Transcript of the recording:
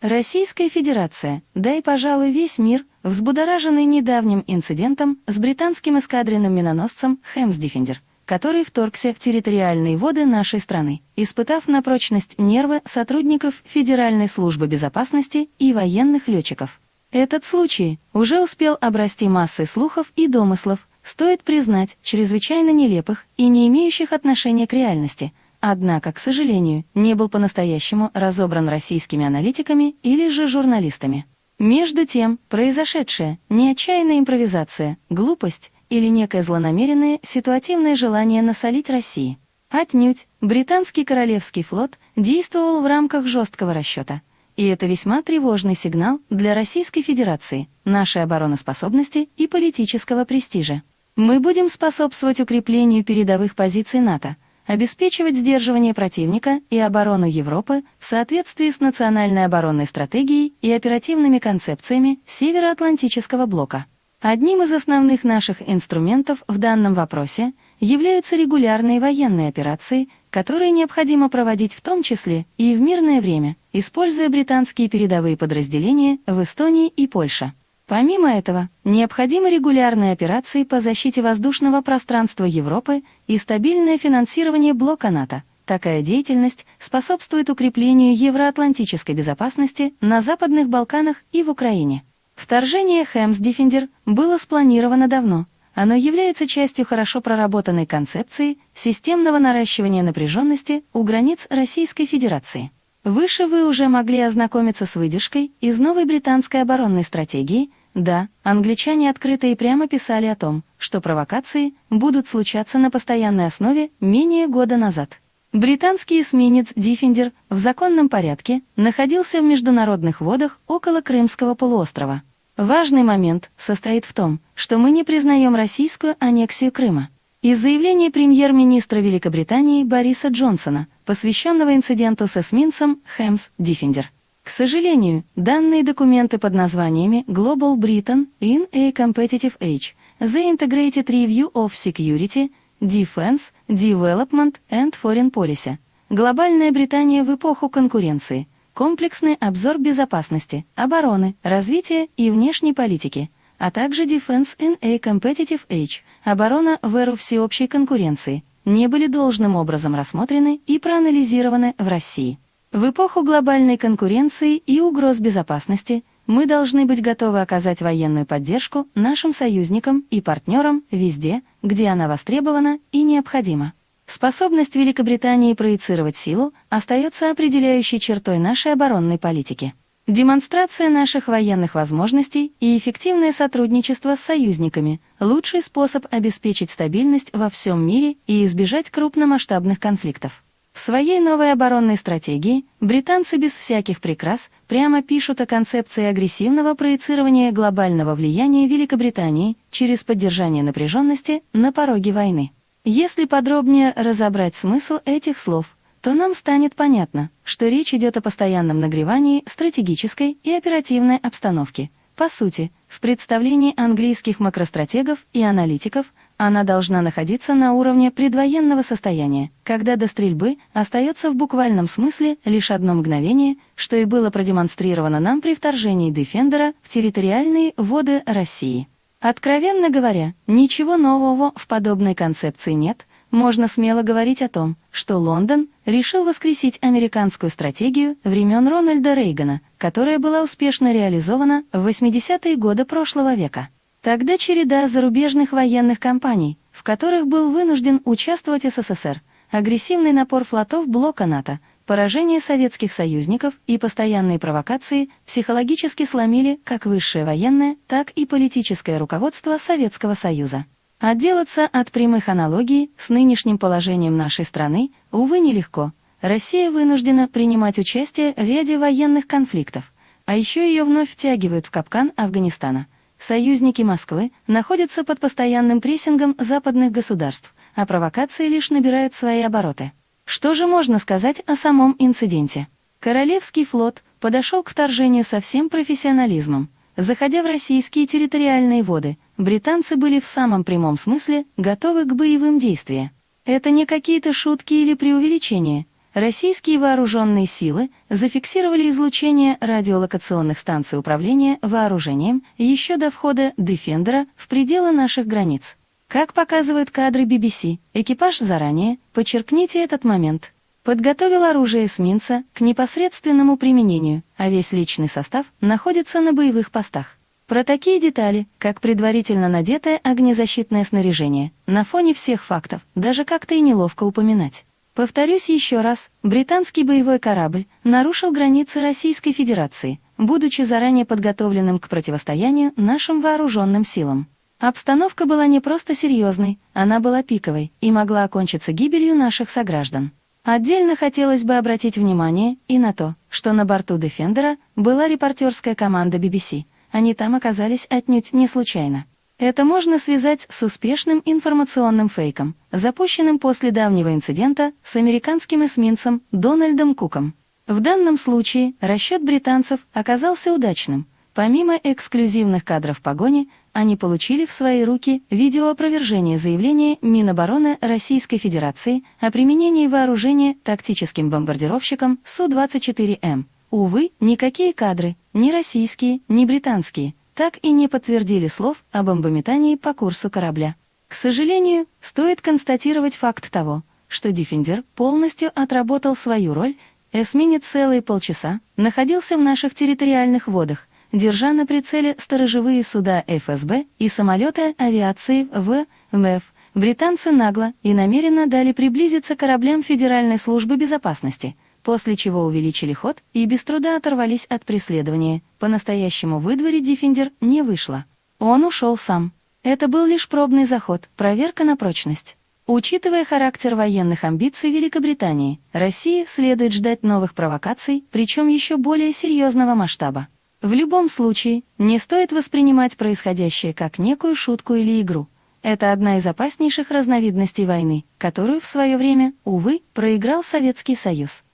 Российская Федерация, да и, пожалуй, весь мир, взбудораженный недавним инцидентом с британским эскадренным миноносцем «Хэмс Диффендер», который вторгся в территориальные воды нашей страны, испытав на прочность нервы сотрудников Федеральной службы безопасности и военных летчиков. Этот случай уже успел обрасти массой слухов и домыслов, стоит признать, чрезвычайно нелепых и не имеющих отношения к реальности, однако, к сожалению, не был по-настоящему разобран российскими аналитиками или же журналистами. Между тем, произошедшее не отчаянная импровизация, глупость или некое злонамеренное ситуативное желание насолить России. Отнюдь, британский королевский флот действовал в рамках жесткого расчета. И это весьма тревожный сигнал для Российской Федерации, нашей обороноспособности и политического престижа. Мы будем способствовать укреплению передовых позиций НАТО, обеспечивать сдерживание противника и оборону Европы в соответствии с национальной оборонной стратегией и оперативными концепциями Североатлантического блока. Одним из основных наших инструментов в данном вопросе являются регулярные военные операции, которые необходимо проводить в том числе и в мирное время, используя британские передовые подразделения в Эстонии и Польше. Помимо этого, необходимы регулярные операции по защите воздушного пространства Европы и стабильное финансирование блока НАТО. Такая деятельность способствует укреплению евроатлантической безопасности на Западных Балканах и в Украине. Вторжение Хэмс Диффендер было спланировано давно. Оно является частью хорошо проработанной концепции системного наращивания напряженности у границ Российской Федерации. Выше вы уже могли ознакомиться с выдержкой из новой британской оборонной стратегии. Да, англичане открыто и прямо писали о том, что провокации будут случаться на постоянной основе менее года назад. Британский эсминец «Дефендер» в законном порядке находился в международных водах около Крымского полуострова. Важный момент состоит в том, что мы не признаем российскую аннексию Крыма. Из заявления премьер-министра Великобритании Бориса Джонсона, посвященного инциденту с эсминцем «HMS Defender». К сожалению, данные документы под названиями Global Britain in a Competitive Age, The Integrated Review of Security, Defense, Development and Foreign Policy, Глобальная Британия в эпоху конкуренции – комплексный обзор безопасности, обороны, развития и внешней политики, а также Defense in a Competitive Age, оборона в эру всеобщей конкуренции, не были должным образом рассмотрены и проанализированы в России. В эпоху глобальной конкуренции и угроз безопасности мы должны быть готовы оказать военную поддержку нашим союзникам и партнерам везде, где она востребована и необходима. Способность Великобритании проецировать силу остается определяющей чертой нашей оборонной политики. Демонстрация наших военных возможностей и эффективное сотрудничество с союзниками – лучший способ обеспечить стабильность во всем мире и избежать крупномасштабных конфликтов. В своей новой оборонной стратегии британцы без всяких прикрас прямо пишут о концепции агрессивного проецирования глобального влияния Великобритании через поддержание напряженности на пороге войны. Если подробнее разобрать смысл этих слов, то нам станет понятно, что речь идет о постоянном нагревании стратегической и оперативной обстановки. По сути, в представлении английских макростратегов и аналитиков она должна находиться на уровне предвоенного состояния, когда до стрельбы остается в буквальном смысле лишь одно мгновение, что и было продемонстрировано нам при вторжении Дефендера в территориальные воды России. Откровенно говоря, ничего нового в подобной концепции нет, можно смело говорить о том, что Лондон решил воскресить американскую стратегию времен Рональда Рейгана, которая была успешно реализована в 80-е годы прошлого века. Тогда череда зарубежных военных кампаний, в которых был вынужден участвовать СССР, агрессивный напор флотов блока НАТО – Поражение советских союзников и постоянные провокации психологически сломили как высшее военное, так и политическое руководство Советского Союза. Отделаться от прямых аналогий с нынешним положением нашей страны, увы, нелегко. Россия вынуждена принимать участие в ряде военных конфликтов, а еще ее вновь втягивают в капкан Афганистана. Союзники Москвы находятся под постоянным прессингом западных государств, а провокации лишь набирают свои обороты. Что же можно сказать о самом инциденте? Королевский флот подошел к вторжению со всем профессионализмом. Заходя в российские территориальные воды, британцы были в самом прямом смысле готовы к боевым действиям. Это не какие-то шутки или преувеличения. Российские вооруженные силы зафиксировали излучение радиолокационных станций управления вооружением еще до входа «Дефендера» в пределы наших границ. Как показывают кадры BBC, экипаж заранее, подчеркните этот момент, подготовил оружие эсминца к непосредственному применению, а весь личный состав находится на боевых постах. Про такие детали, как предварительно надетое огнезащитное снаряжение, на фоне всех фактов, даже как-то и неловко упоминать. Повторюсь еще раз, британский боевой корабль нарушил границы Российской Федерации, будучи заранее подготовленным к противостоянию нашим вооруженным силам. Обстановка была не просто серьезной, она была пиковой и могла окончиться гибелью наших сограждан. Отдельно хотелось бы обратить внимание и на то, что на борту «Дефендера» была репортерская команда BBC — они там оказались отнюдь не случайно. Это можно связать с успешным информационным фейком, запущенным после давнего инцидента с американским эсминцем Дональдом Куком. В данном случае расчет британцев оказался удачным. Помимо эксклюзивных кадров погони, они получили в свои руки видеоопровержение заявления Минобороны Российской Федерации о применении вооружения тактическим бомбардировщиком Су-24М. Увы, никакие кадры, ни российские, ни британские, так и не подтвердили слов о бомбометании по курсу корабля. К сожалению, стоит констатировать факт того, что «Дефендер» полностью отработал свою роль, эсминец целые полчаса находился в наших территориальных водах, держа на прицеле сторожевые суда ФСБ и самолеты авиации ВМФ. Британцы нагло и намеренно дали приблизиться кораблям Федеральной службы безопасности – после чего увеличили ход и без труда оторвались от преследования. По-настоящему выдворить «Дефендер» не вышло. Он ушел сам. Это был лишь пробный заход, проверка на прочность. Учитывая характер военных амбиций Великобритании, России следует ждать новых провокаций, причем еще более серьезного масштаба. В любом случае, не стоит воспринимать происходящее как некую шутку или игру. Это одна из опаснейших разновидностей войны, которую в свое время, увы, проиграл Советский Союз.